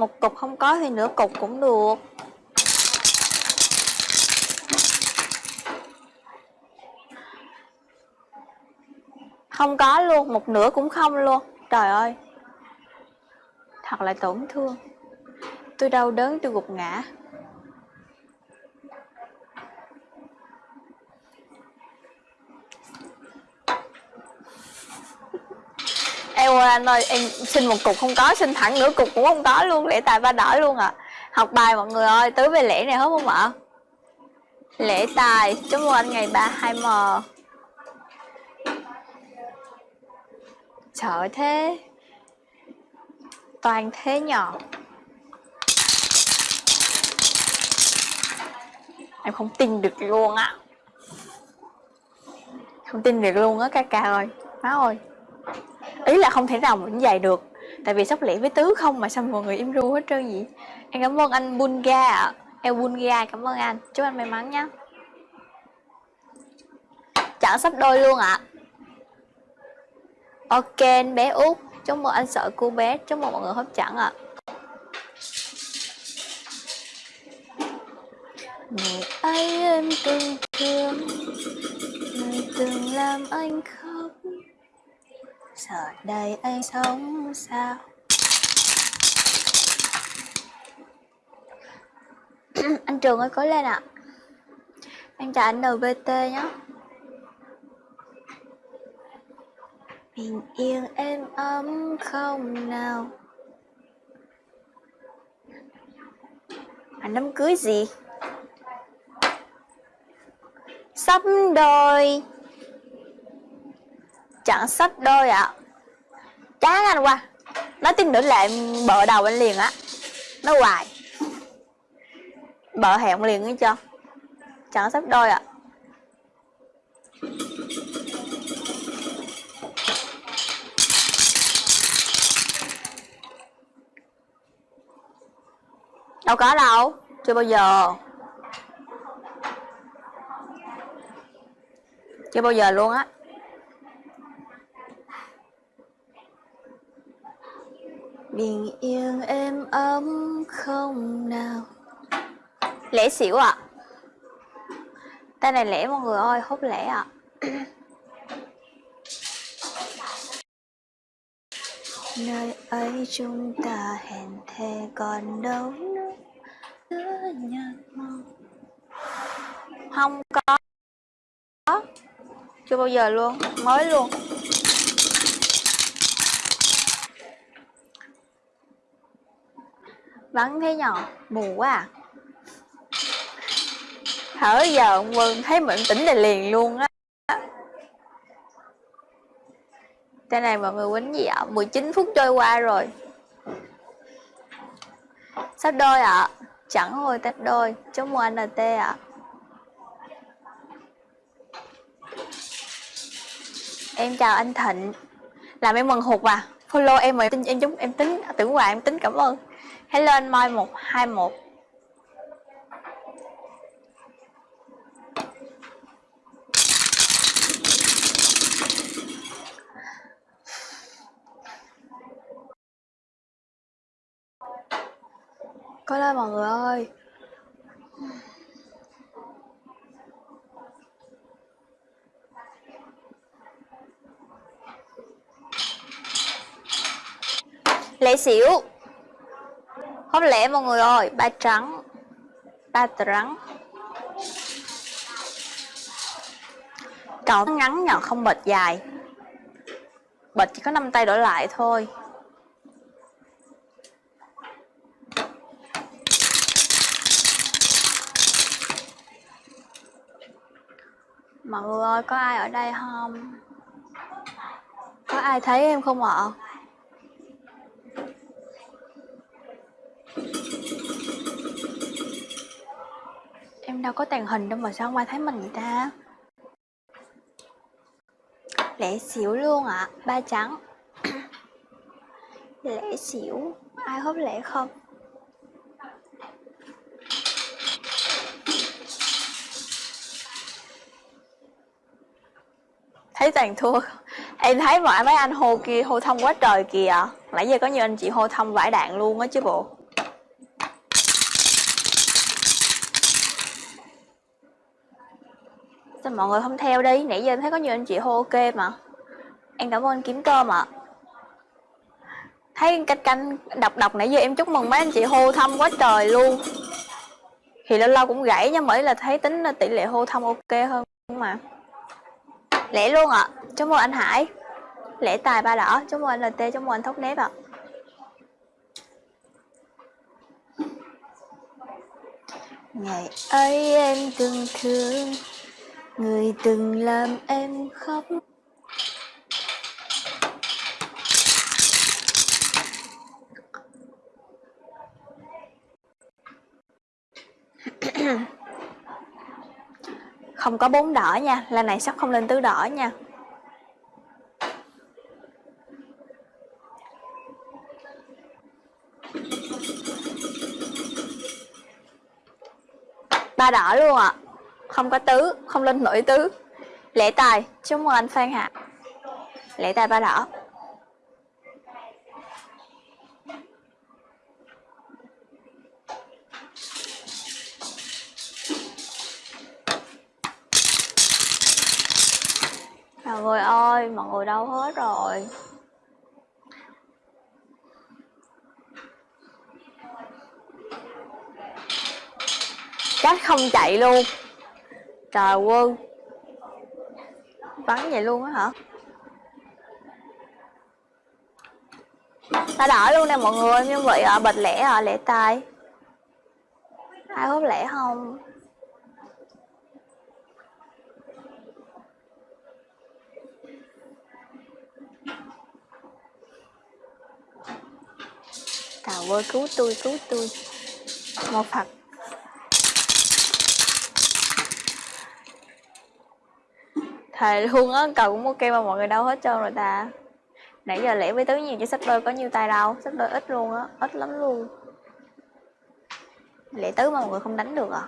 một cục không có thì nửa cục cũng được. Không có luôn, một nửa cũng không luôn. Trời ơi. Thật là tổn thương. Tôi đau đớn, tôi gục ngã. Em ơi, anh ơi, em xin một cục không có, xin thẳng nửa cục cũng không có luôn lễ tài ba đỏ luôn à học bài mọi người ơi, tứ về lễ này hết không ạ? Lễ tài, chúc mừng anh ngày ba, hai m. Sợ thế, toàn thế nhỏ em không tin được luôn á. Không tin được luôn á, ca ca ơi. Má ơi ý là không thể nào vẫn dày được. Tại vì sắp lễ với tứ không mà sao mọi người im ru hết trơn vậy em cảm ơn anh bunga ạ. Em bunga, cảm ơn anh. Chúc anh may mắn nhé chọn sắp đôi luôn ạ. À. ok, anh bé út. Chúc mừng anh sợ cô bé. Chúc mừng mọi người hấp dẫn ạ. À. người ấy em từng thương người từng làm anh khóc giờ đây anh sống sao? Anh trường ơi, cố lên ạ. À. em chào anh nvt nhé bình yên êm ấm không nào. Anh đám cưới gì? Sắp đôi chẳng sắp đôi ạ. À. chán anh qua nói tin nữa lại bợ đầu anh liền á. Nó hoài. Bợ hẹn liền ấy cho chẳng sắp đôi ạ. À. đâu có đâu, chưa bao giờ. Chưa bao giờ luôn á. Bình yên êm ấm không nào. Lễ xỉu ạ. À. tên này lễ mọi người ơi hốt lễ ạ. À. nơi ấy chúng ta hẹn thề còn đâu nữa. Nhạt mong không có. Chưa bao giờ luôn. Mới luôn Vẫn thế nhỏ mù quá à. Thở giờ ông quân thấy mình tỉnh là liền luôn á. Trên này mọi người quýnh gì ạ? 19 phút trôi qua rồi. Sắp đôi ạ. À? Chẳng hồi tách đôi. Chúc mừng anh NT ạ. À. Em chào anh Thịnh. Làm em mừng hụt à. Follow em mà em, em, em tính à, tưởng hoài em tính cảm ơn. Hello anh Mai 121 Có lên mọi người ơi. Lễ xỉu. Không lẽ mọi người ơi Ba trắng Ba trắng Cậu ngắn nhỏ không bệt dài Bệt chỉ có 5 tay đổi lại thôi Mọi người ơi, có ai ở đây không? Có ai thấy em không ạ? Em đâu có tàn hình đâu mà sao không ai thấy mình người ta? Lễ xỉu luôn ạ, à. ba trắng Lễ xỉu, ai hốt lễ không? thấy toàn thua em thấy mọi mấy anh hô kia hô thông quá trời kìa nãy giờ có nhiều anh chị hô thông vải đạn luôn á chứ bộ sao mọi người không theo đi? Nãy giờ em thấy có nhiều anh chị hô ok mà. Em cảm ơn anh kiếm cơm ạ. Thấy canh canh đọc đọc nãy giờ em chúc mừng mấy anh chị hô thăm quá trời luôn. Thì lâu lâu cũng gãy nhưng mới là thấy tính tỷ lệ hô thăm ok hơn mà. Lẽ luôn ạ. À. chúc mừng anh hải. Lễ tài ba đỏ. Chúc mừng anh lt chúc mừng anh thốc nếp ạ. À. ngày ấy em từng thương người từng làm em khóc không có bốn đỏ nha lần này sắp không lên tứ đỏ nha ba đỏ luôn ạ à không có tứ không lên nổi tứ. Lễ tài chúc mừng anh phan hạ. Lễ tài ba đỏ. Mọi người ơi, mọi người đâu hết rồi. Cách không chạy luôn. Trời quân. Bắn vậy luôn á hả? Ta đỏ luôn nè mọi người, Như vậy à, ở bịch lẻ ở lẻ tay Ai hút lẻ không? Trời ơi, cứu tôi cứu tôi. Một Phật Thề luôn á cầu cũng ok mà mọi người đâu hết trơn rồi ta. Nãy giờ lẻ với tứ nhiều chứ sách đôi có nhiêu tay đâu. Sách đôi ít luôn á, Ít lắm luôn. Lẻ tứ mà mọi người không đánh được à?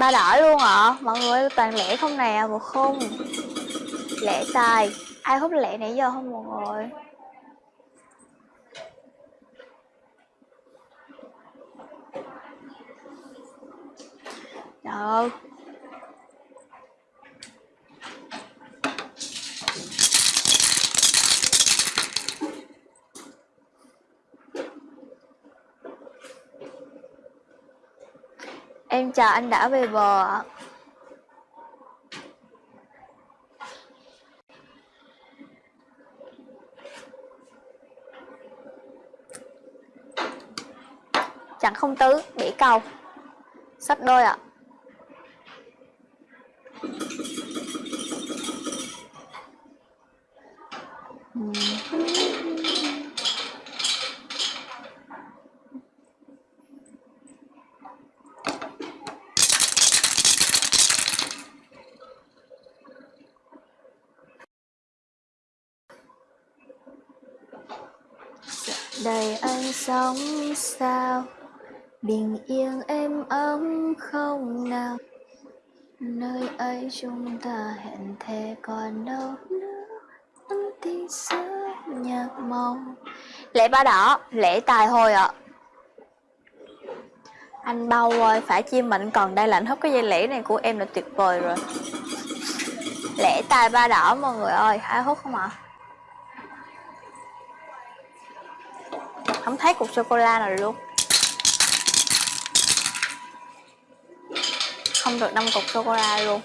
Ba đỏ luôn ạ à. mọi người toàn lẻ không nè một không. Lẻ tài ai hút lẻ nãy giờ không mọi người? Trời Em chào anh đã về bờ ạ. Chẳng không tứ, bể cầu. Sách đôi ạ. Đời anh sống sao? Bình yên êm ấm không nào? Nơi ấy chúng ta hẹn thề còn đâu? Nữa nhạc lễ ba đỏ, lễ tài hồi ạ à. anh bao ơi phải chim mệnh còn đây lạnh hấp cái dây lễ này của em là tuyệt vời rồi lễ tài ba đỏ mọi người ơi, ai hút không ạ à? không thấy cục sô cô la nào luôn không được năm cục sô cô la luôn